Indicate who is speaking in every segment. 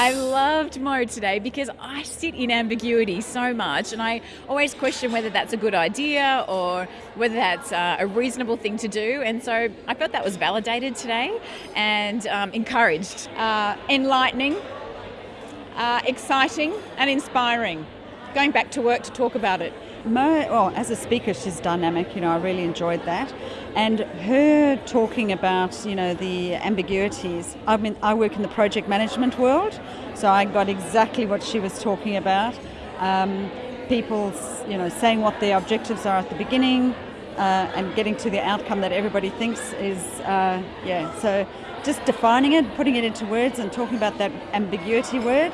Speaker 1: I loved Mo today because I sit in ambiguity so much and I always question whether that's a good idea or whether that's uh, a reasonable thing to do. And so I felt that was validated today and um, encouraged.
Speaker 2: Uh, enlightening, uh, exciting, and inspiring. Going back to work to talk about it.
Speaker 3: Mo, well, as a speaker, she's dynamic. You know, I really enjoyed that, and her talking about you know the ambiguities. I mean, I work in the project management world, so I got exactly what she was talking about. Um, people, you know, saying what their objectives are at the beginning, uh, and getting to the outcome that everybody thinks is, uh, yeah. So, just defining it, putting it into words, and talking about that ambiguity word.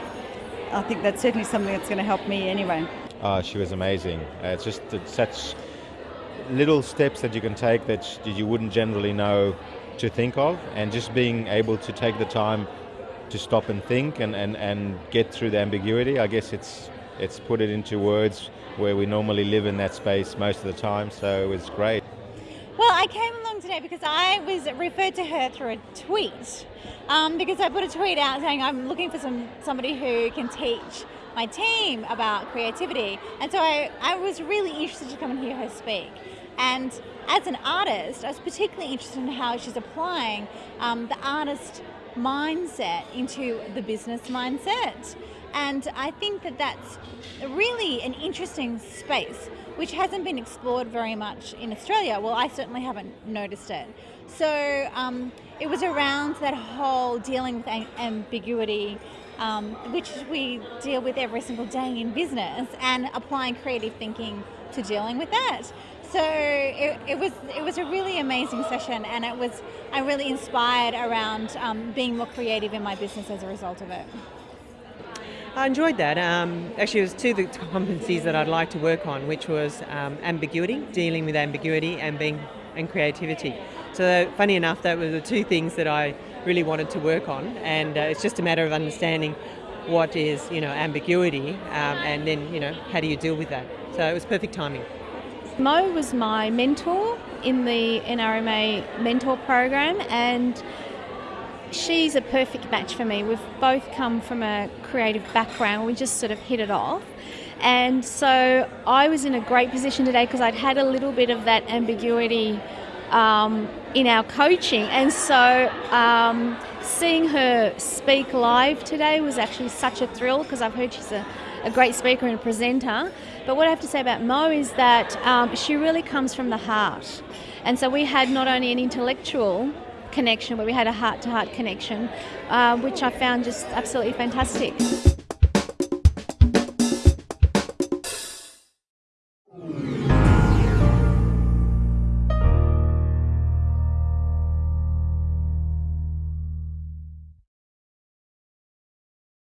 Speaker 3: I think that's certainly something that's going to help me anyway.
Speaker 4: Uh, she was amazing. Uh, it's just it's such little steps that you can take that you wouldn't generally know to think of, and just being able to take the time to stop and think and, and, and get through the ambiguity. I guess it's it's put it into words where we normally live in that space most of the time, so it was great.
Speaker 5: Well, I came along today because I was referred to her through a tweet. Um, because I put a tweet out saying I'm looking for some somebody who can teach my team about creativity. And so I, I was really interested to come and hear her speak. And as an artist, I was particularly interested in how she's applying um, the artist mindset into the business mindset. And I think that that's really an interesting space which hasn't been explored very much in Australia. Well, I certainly haven't noticed it. So um, it was around that whole dealing with ambiguity um, which we deal with every single day in business, and applying creative thinking to dealing with that. So it, it was it was a really amazing session, and it was I'm really inspired around um, being more creative in my business as a result of it.
Speaker 6: I enjoyed that. Um, actually, it was two of the competencies that I'd like to work on, which was um, ambiguity, dealing with ambiguity, and being and creativity. So, funny enough, that were the two things that I really wanted to work on, and uh, it's just a matter of understanding what is you know ambiguity, um, and then you know how do you deal with that. So it was perfect timing.
Speaker 7: Mo was my mentor in the NRMA mentor program, and she's a perfect match for me. We've both come from a creative background. We just sort of hit it off. And so I was in a great position today because I'd had a little bit of that ambiguity um, in our coaching. And so um, seeing her speak live today was actually such a thrill because I've heard she's a, a, great speaker and a presenter. But what I have to say about Mo is that um, she really comes from the heart. And so we had not only an intellectual connection, but we had a heart to heart connection, uh, which I found just absolutely fantastic.